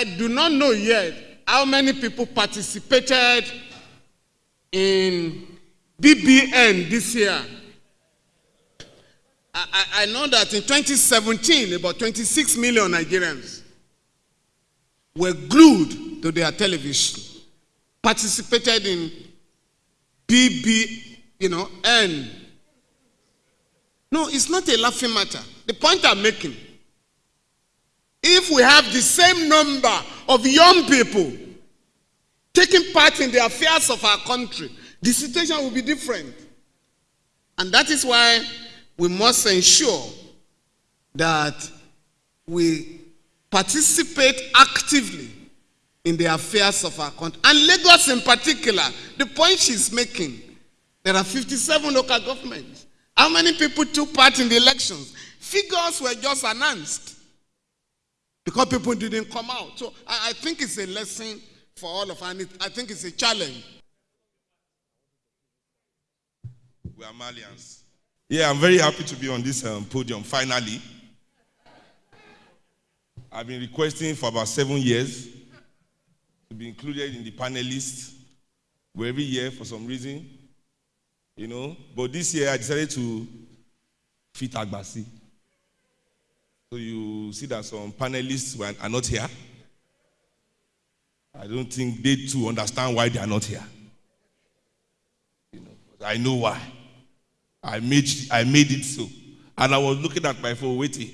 I do not know yet how many people participated in BBN this year. I, I, know that in 2017, about 26 million Nigerians were glued to their television, participated in BB, you know, N. No, it's not a laughing matter. The point I'm making, if we have the same number of young people taking part in the affairs of our country, the situation will be different. And that is why we must ensure that we participate actively in the affairs of our country. And Lagos, in particular, the point she's making there are 57 local governments. How many people took part in the elections? Figures were just announced because people didn't come out. So I, I think it's a lesson for all of us, and it, I think it's a challenge. We are Malians. Yeah, I'm very happy to be on this um, podium finally. I've been requesting for about seven years to be included in the panelists. Every year, for some reason, you know. But this year, I decided to fit Agbasi. So you see that some panelists were, are not here. I don't think they too understand why they are not here. You know, I know why. I made, I made it so. And I was looking at my phone waiting.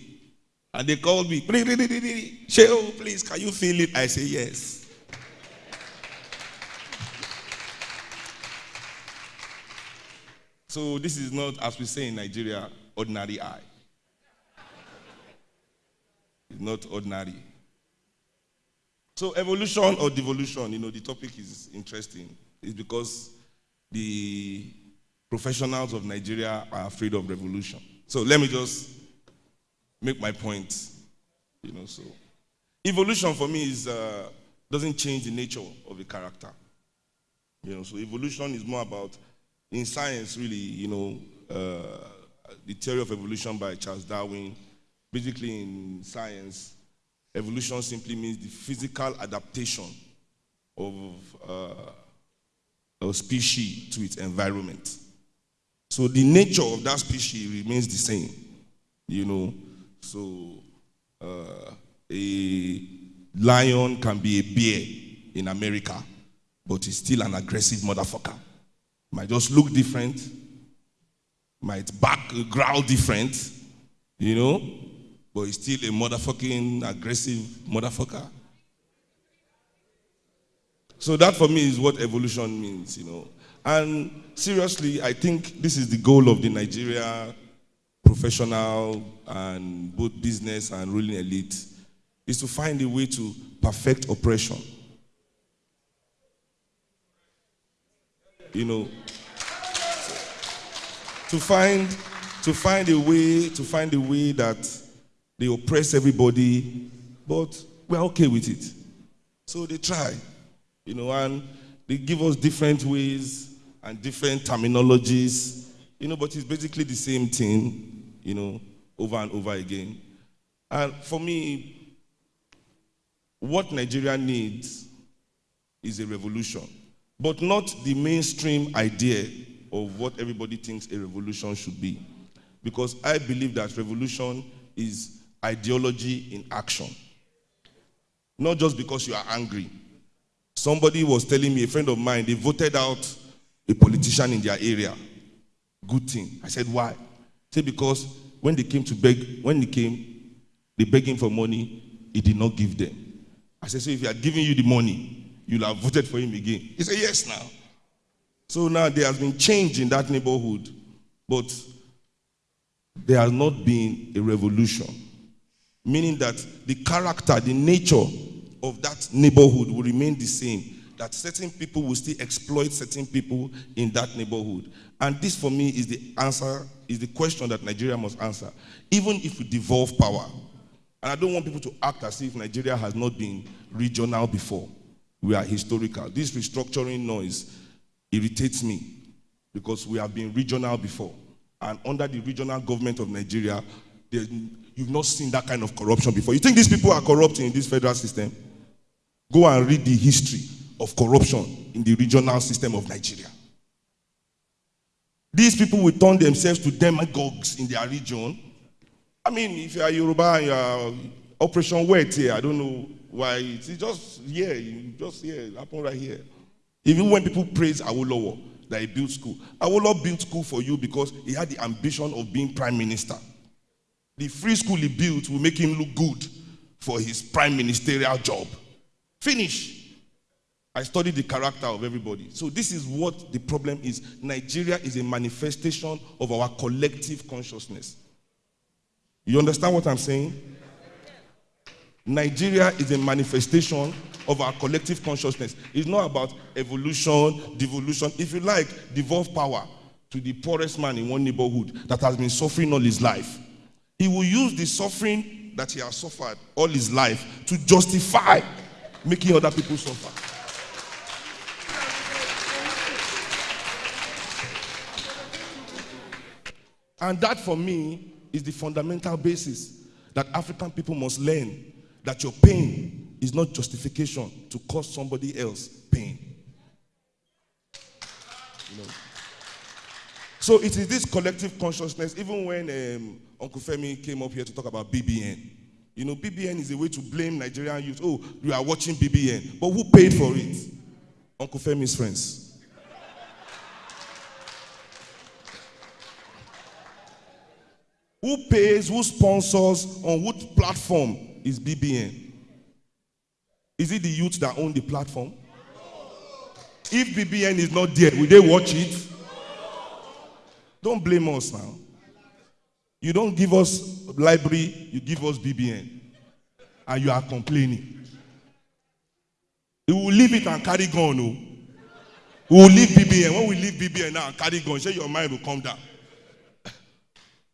And they called me. Please. Sheo, please, can you feel it? I say, yes. So this is not, as we say in Nigeria, ordinary eye. Not ordinary. So evolution or devolution, you know, the topic is interesting. It's because the professionals of Nigeria are afraid of revolution. So let me just make my point. You know, so evolution for me is uh, doesn't change the nature of a character. You know, so evolution is more about in science, really. You know, uh, the theory of evolution by Charles Darwin. Basically, in science, evolution simply means the physical adaptation of uh, a species to its environment. So the nature of that species remains the same, you know. So uh, a lion can be a bear in America, but it's still an aggressive motherfucker. Might just look different, might back growl different, you know, but it's still a motherfucking aggressive motherfucker. So that for me is what evolution means, you know. And seriously, I think this is the goal of the Nigeria professional and both business and ruling elite is to find a way to perfect oppression. You know, to find to find a way to find a way that they oppress everybody, but we're okay with it. So they try, you know, and they give us different ways and different terminologies, you know, but it's basically the same thing, you know, over and over again. And for me, what Nigeria needs is a revolution, but not the mainstream idea of what everybody thinks a revolution should be. Because I believe that revolution is ideology in action. Not just because you are angry. Somebody was telling me, a friend of mine, they voted out a politician in their area. Good thing. I said, why? Say because when they came to beg, when they came, they him for money, he did not give them. I said, so if he had given you the money, you'll have voted for him again. He said, yes now. So now there has been change in that neighborhood, but there has not been a revolution. Meaning that the character, the nature of that neighborhood will remain the same that certain people will still exploit certain people in that neighborhood. And this, for me, is the answer, is the question that Nigeria must answer. Even if we devolve power, and I don't want people to act as if Nigeria has not been regional before. We are historical. This restructuring noise irritates me because we have been regional before. And under the regional government of Nigeria, you've not seen that kind of corruption before. You think these people are corrupt in this federal system? Go and read the history of corruption in the regional system of Nigeria. These people will turn themselves to demagogues in their region. I mean, if you are Yoruba and you are Operation Wetie, I don't know why. It's just here, just here, it happened right here. Even when people praise Awolowo that he built school, Awolowo built school for you because he had the ambition of being prime minister. The free school he built will make him look good for his prime ministerial job. Finish. I studied the character of everybody. So this is what the problem is. Nigeria is a manifestation of our collective consciousness. You understand what I'm saying? Nigeria is a manifestation of our collective consciousness. It's not about evolution, devolution. If you like, devolve power to the poorest man in one neighborhood that has been suffering all his life. He will use the suffering that he has suffered all his life to justify making other people suffer. And that for me is the fundamental basis that African people must learn that your pain is not justification to cause somebody else pain. You know? So it is this collective consciousness, even when um, Uncle Femi came up here to talk about BBN. You know, BBN is a way to blame Nigerian youth. Oh, you are watching BBN. But who paid for it? Uncle Femi's friends. Who pays, who sponsors, on what platform is BBN? Is it the youth that own the platform? If BBN is not there, will they watch it? Don't blame us now. You don't give us library, you give us BBN. And you are complaining. We will leave it and carry gun. No? We will leave BBN. When we leave BBN now and carry gun, say your mind will come down.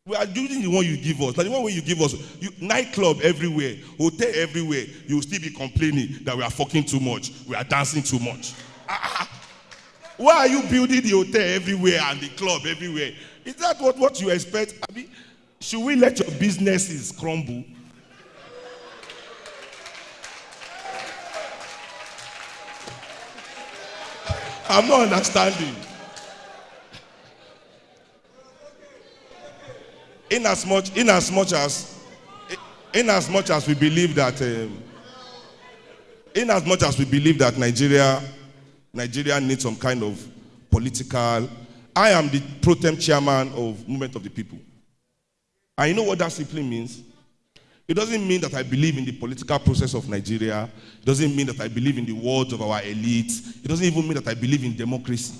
We are using the one you give us. Like the one you give us, you, nightclub everywhere, hotel everywhere, you will still be complaining that we are fucking too much, we are dancing too much. Ah, why are you building the hotel everywhere and the club everywhere? Is that what, what you expect? I mean, should we let your businesses crumble? I'm not understanding. in as much in as much as in as much as we believe that um, in as much as we believe that Nigeria Nigeria needs some kind of political I am the pro tem chairman of Movement of the People. And you know what that simply means? It doesn't mean that I believe in the political process of Nigeria. It doesn't mean that I believe in the words of our elites. It doesn't even mean that I believe in democracy.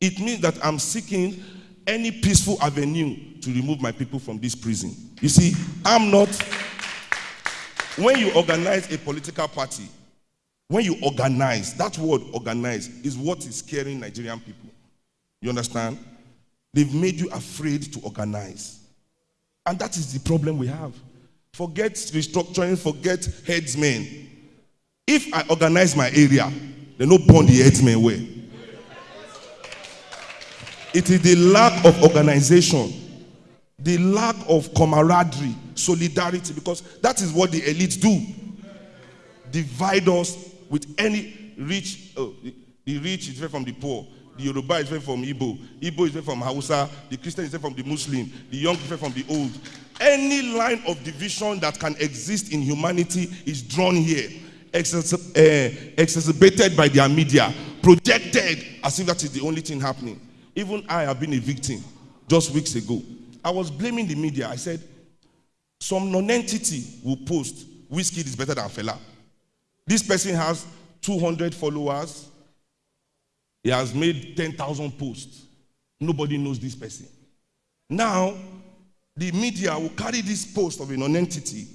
It means that I'm seeking any peaceful avenue to remove my people from this prison. You see, I'm not. When you organize a political party, when you organize, that word organize is what is scaring Nigerian people. You understand? They've made you afraid to organize. And that is the problem we have. Forget restructuring, forget herdsmen. If I organize my area, they no burn the herdsmen where. It is the lack of organization, the lack of camaraderie, solidarity, because that is what the elites do. Divide us with any rich, oh, the rich is different from the poor. The Yoruba is different from Igbo. Igbo is different from Hausa. The Christian is different from the Muslim. The young is different from the old. Any line of division that can exist in humanity is drawn here, eh, exacerbated by their media, projected as if that is the only thing happening. Even I have been a victim just weeks ago. I was blaming the media. I said, some non-entity will post, Wizkid is better than Fela. This person has 200 followers. He has made 10,000 posts. Nobody knows this person. Now, the media will carry this post of a non-entity,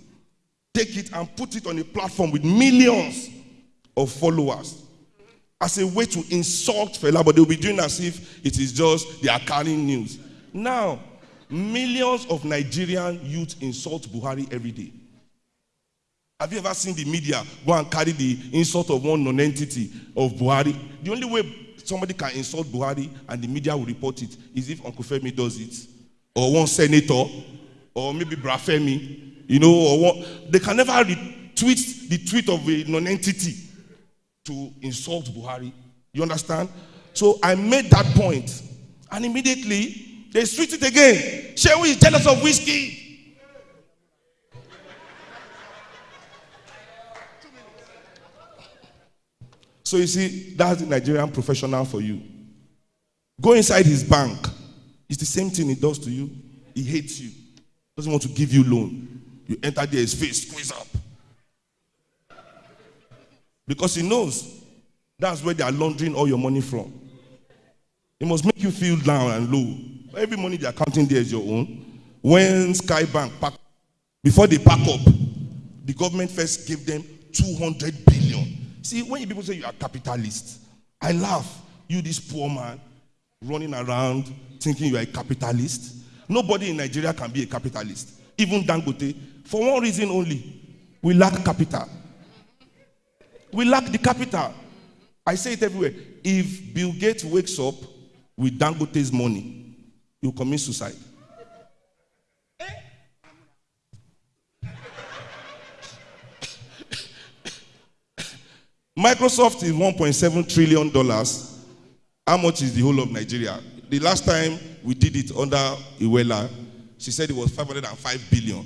take it and put it on a platform with millions of followers as a way to insult Fela, but they'll be doing as if it is just they are carrying news. Now, millions of Nigerian youth insult Buhari every day. Have you ever seen the media go and carry the insult of one non-entity of Buhari? The only way somebody can insult Buhari and the media will report it is if Uncle Femi does it, or one senator, or maybe Brafemi, you know, or what. They can never retweet the tweet of a non-entity to insult Buhari. You understand? So I made that point, and immediately they switched it again. Seun is jealous of Wizkid. So you see, that's the Nigerian professional for you. Go inside his bank. It's the same thing he does to you. He hates you. Doesn't want to give you loan. You enter there, his face squeeze up. Because he knows that's where they are laundering all your money from. It must make you feel down and low. Every money they are counting there is your own. When Skye Bank pack, before they pack up, the government first gave them 200 billion. See, when people say you are capitalist, I laugh. You, this poor man, running around thinking you are a capitalist. Nobody in Nigeria can be a capitalist. Even Dangote, for one reason only we lack capital. We lack the capital. I say it everywhere. If Bill Gates wakes up with Dangote's money, he'll commit suicide. Microsoft is 1.7 trillion dollars. How much is the whole of Nigeria? The last time we did it under Iweala, she said it was 505 billion.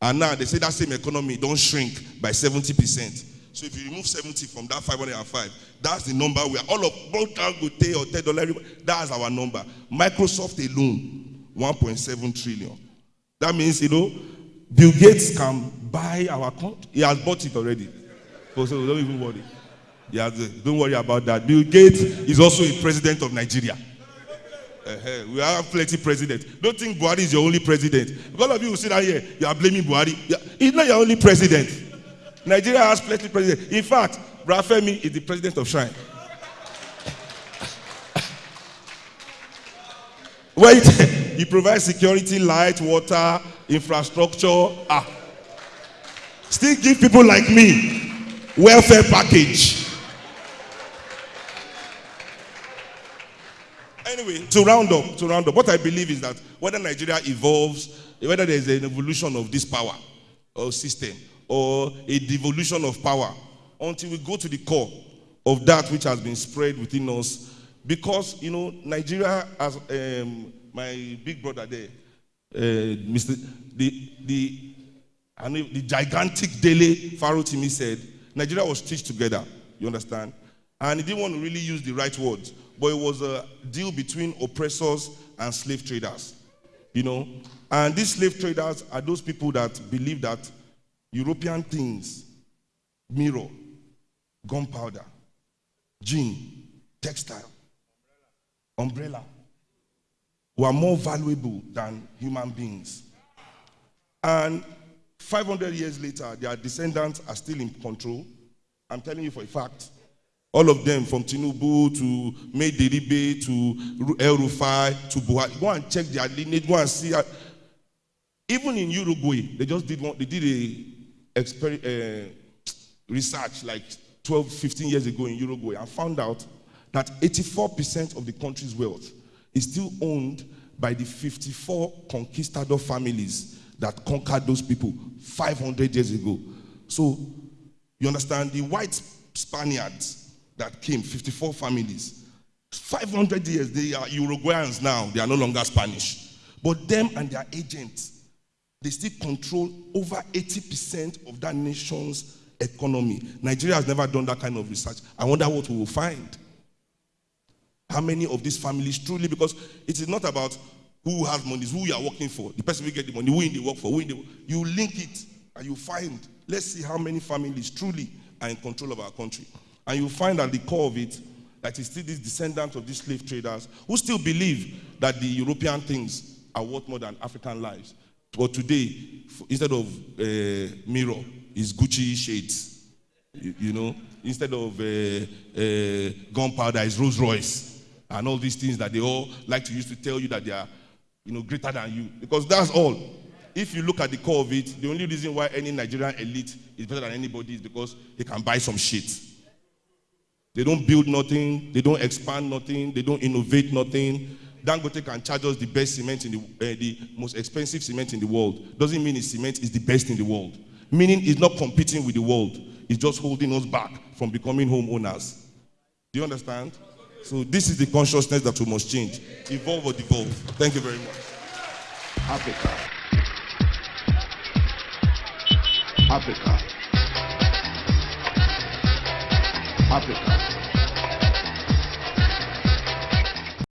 And now they say that same economy don't shrink by 70%. So if you remove 70 from that 505, that's the number we are all of both Dangote or ten dollar. That's our number. Microsoft alone, 1.7 trillion. That means you know, Bill Gates can buy our account. He has bought it already. So don't even worry. Yeah, don't worry about that. Bill Gates is also a president of Nigeria. Uh-huh. We have plenty presidents. Don't think Buhari is your only president. All of you who sit down here, you are blaming Buhari. He's not your only president. Nigeria has plenty presidents. In fact, Rafemi is the president of Shrine. Wait, he provides security, light, water, infrastructure. Ah. Still give people like me welfare package. Anyway, to round up, to round up, what I believe is that whether Nigeria evolves, whether there is an evolution of this power or system, or a devolution of power, until we go to the core of that which has been spread within us, because you know Nigeria, as um, my big brother there, uh, Mr. the the and the gigantic Dele Farotimi said, Nigeria was stitched together. You understand? And he didn't want to really use the right words but it was a deal between oppressors and slave traders. You know, and these slave traders are those people that believe that European things, mirror, gunpowder, gin, textile, umbrella, were more valuable than human beings. And 500 years later, their descendants are still in control. I'm telling you for a fact. All of them, from Tinubu to Maydiribe to El Rufai to Buhari. Go and check their lineage. Go and see. Even in Uruguay, they just did one. They did a exper- uh, research like 12, 15 years ago in Uruguay and found out that 84% of the country's wealth is still owned by the 54 conquistador families that conquered those people 500 years ago. So, you understand, the white Spaniards that came, 54 families. 500 years, they are Uruguayans now. They are no longer Spanish. But them and their agents, they still control over 80% of that nation's economy. Nigeria has never done that kind of research. I wonder what we will find. How many of these families truly, because it is not about who has money, who you are working for. The person will get the money, who in the work for, who in the You link it and you find. Let's see how many families truly are in control of our country. And you find at the core of it that it's still these descendants of these slave traders who still believe that the European things are worth more than African lives. But today, instead of uh, mirror, is Gucci shades. You, you, know, instead of uh, uh, gunpowder, is Rolls Royce, and all these things that they all like to use to tell you that they are, you know, greater than you. Because that's all. If you look at the core of it, the only reason why any Nigerian elite is better than anybody is because he can buy some shit. They don't build nothing, they don't expand nothing, they don't innovate nothing. Dangote can charge us the best cement in the, uh, the most expensive cement in the world. Doesn't mean his cement is the best in the world. Meaning it's not competing with the world, it's just holding us back from becoming homeowners. Do you understand? So this is the consciousness that we must change. Evolve or devolve. Thank you very much. Africa. Africa. Africa.